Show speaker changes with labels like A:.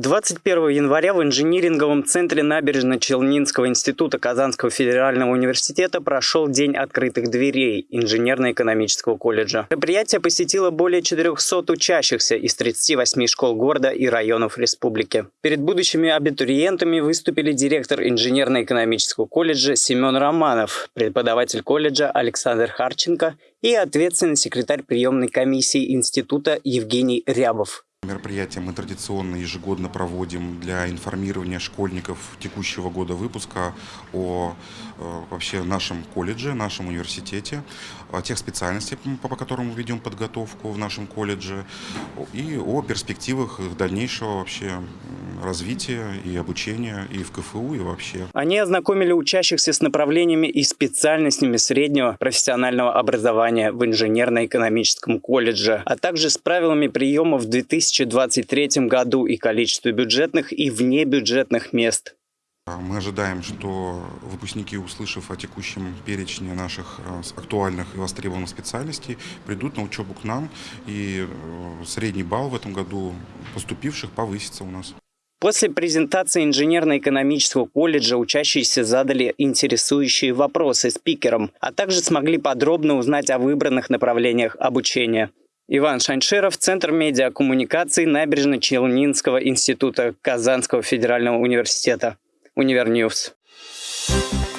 A: 21 января в инжиниринговом центре Набережно-Челнинского института Казанского федерального университета прошел День открытых дверей инженерно-экономического колледжа. Мероприятие посетило более 400 учащихся из 38 школ города и районов республики. Перед будущими абитуриентами выступили директор инженерно-экономического колледжа Семен Романов, преподаватель колледжа Александр Харченко и ответственный секретарь приемной комиссии института Евгений Рябов.
B: Мероприятие мы традиционно ежегодно проводим для информирования школьников текущего года выпуска о э, вообще нашем колледже, нашем университете, о тех специальностях, по, которым мы ведем подготовку в нашем колледже и о перспективах дальнейшего вообще развития и обучения и в КФУ, и вообще.
A: Они ознакомили учащихся с направлениями и специальностями среднего профессионального образования в инженерно-экономическом колледже, а также с правилами приема в 2023 году и количестве бюджетных и внебюджетных мест.
B: Мы ожидаем, что выпускники, услышав о текущем перечне наших э, актуальных и востребованных специальностей, придут на учебу к нам, и э, средний балл в этом году поступивших повысится у нас.
A: После презентации инженерно-экономического колледжа учащиеся задали интересующие вопросы спикерам, а также смогли подробно узнать о выбранных направлениях обучения. Иван Шанширов, Центр медиакоммуникаций Набережно-Челнинского института Казанского федерального университета. UniverNews. Thank you